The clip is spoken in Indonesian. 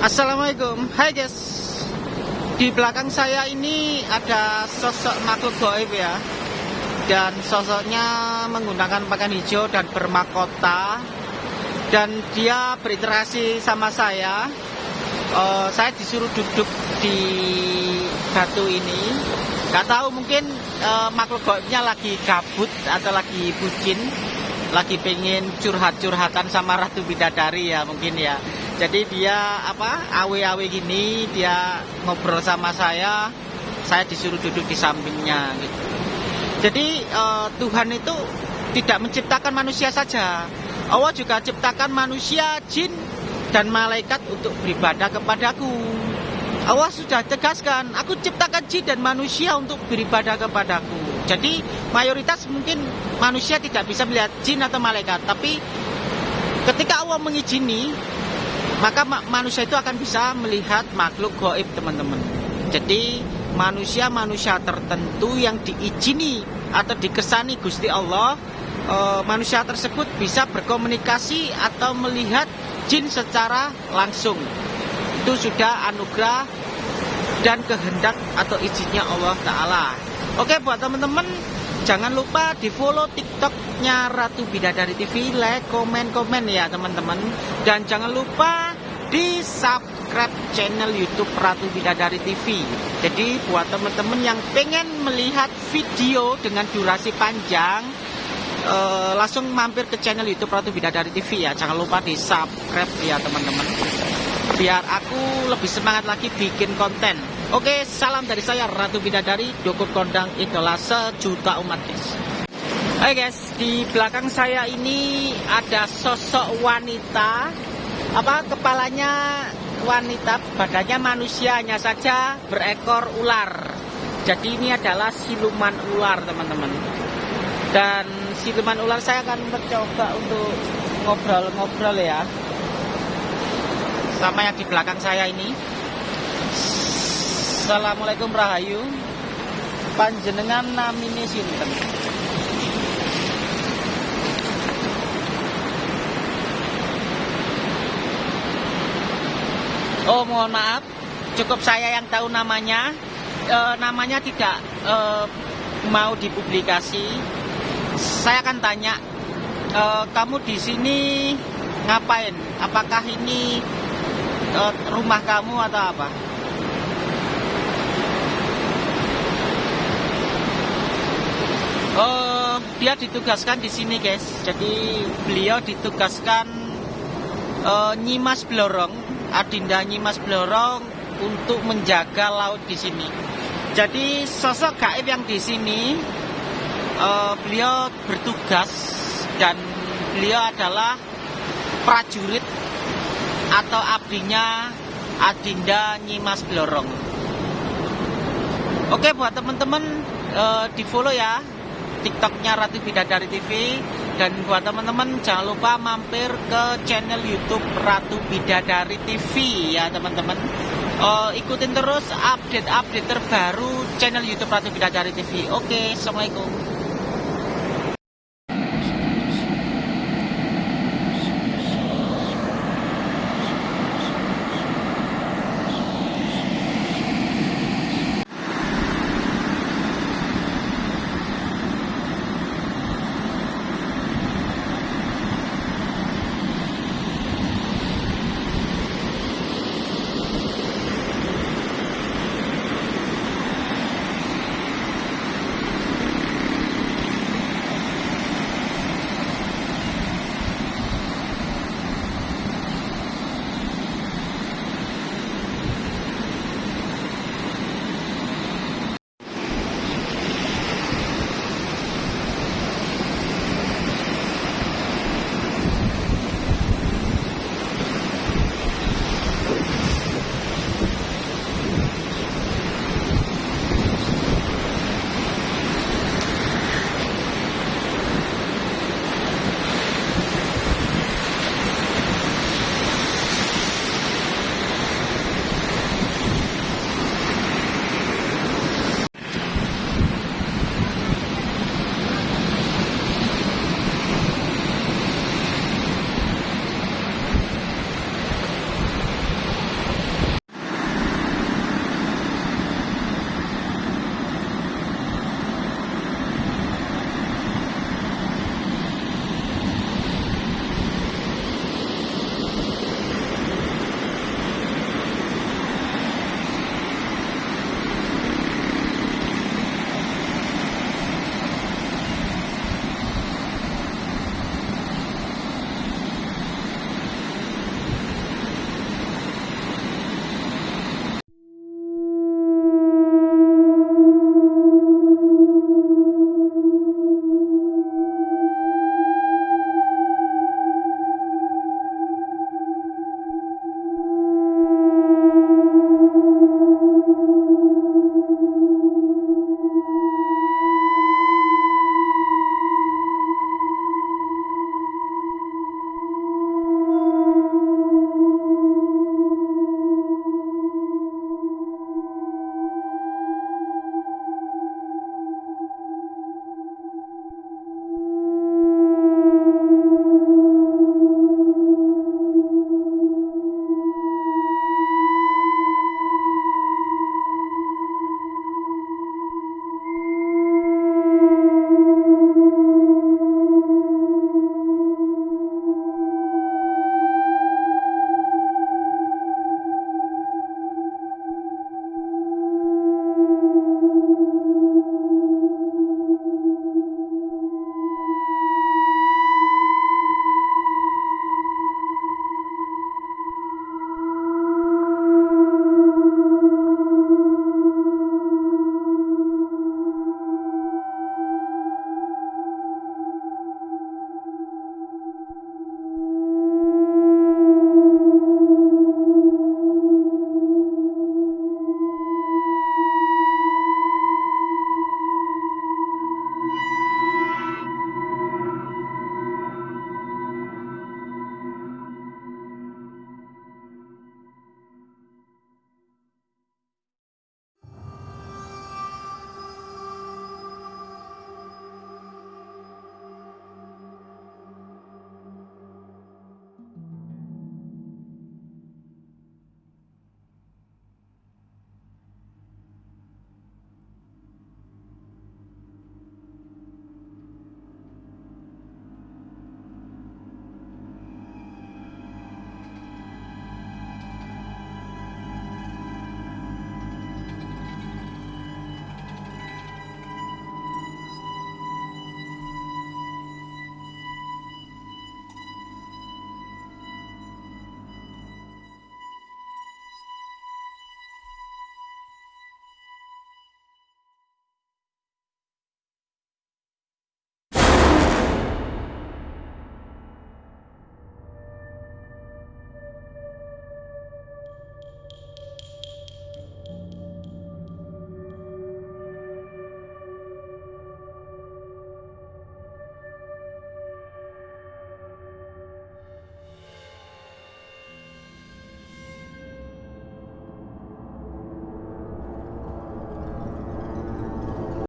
Assalamualaikum. Hai guys. Di belakang saya ini ada sosok makhluk goib ya. Dan sosoknya menggunakan pakaian hijau dan bermahkota Dan dia berinteraksi sama saya. Uh, Saya disuruh duduk di batu ini. Gak tahu mungkin uh, makhluk goibnya lagi gabut atau lagi bucin. Lagi pengen curhat-curhatan sama Ratu Bidadari ya mungkin ya jadi dia apa awe-awe gini dia ngobrol sama saya saya disuruh duduk di sampingnya gitu. Jadi uh, Tuhan itu tidak menciptakan manusia saja. Allah juga ciptakan manusia jin dan malaikat untuk beribadah kepadaku. Allah sudah tegaskan aku ciptakan jin dan manusia untuk beribadah kepadaku. Jadi mayoritas mungkin manusia tidak bisa melihat jin atau malaikat tapi ketika Allah mengizini maka manusia itu akan bisa melihat makhluk goib teman-teman. Jadi manusia-manusia tertentu yang diizini atau dikesani Gusti Allah e, manusia tersebut bisa berkomunikasi atau melihat jin secara langsung. Itu sudah anugerah dan kehendak atau izinnya Allah Ta'ala. Oke buat teman-teman jangan lupa di follow tiktoknya Ratu Bidadari TV like, komen, komen ya teman-teman dan jangan lupa di subscribe channel YouTube Ratu Bidadari TV. Jadi buat teman-teman yang pengen melihat video dengan durasi panjang, uh, langsung mampir ke channel YouTube Ratu Bidadari TV ya. Jangan lupa di subscribe ya teman-teman. Biar aku lebih semangat lagi bikin konten. Oke, salam dari saya Ratu Bidadari, dukun kondang idola sejuta umat guys. Hai guys, di belakang saya ini ada sosok wanita. Apa kepalanya wanita badannya manusia hanya saja berekor ular. Jadi ini adalah siluman ular teman-teman. Dan siluman ular saya akan mencoba untuk ngobrol-ngobrol ya. Sama yang di belakang saya ini Assalamualaikum Rahayu panjenengan namine sinten Oh mohon maaf, cukup saya yang tahu namanya. E, namanya tidak e, mau dipublikasi. Saya akan tanya, e, kamu di sini ngapain? Apakah ini e, rumah kamu atau apa? Oh, dia ditugaskan di sini, guys. Jadi beliau ditugaskan uh, nyimas blorong Adinda Nyimas Blorong untuk menjaga laut di sini. Jadi sosok gaib yang di sini uh, beliau bertugas dan beliau adalah prajurit atau abdinya Adinda Nyimas Blorong. Oke buat teman-teman uh, di follow ya TikToknya Ratu Bidadari TV dan buat teman-teman jangan lupa mampir ke channel YouTube Ratu Bidadari TV ya teman-teman. Uh, ikutin terus update-update terbaru channel YouTube Ratu Bidadari TV. Oke, assalamualaikum.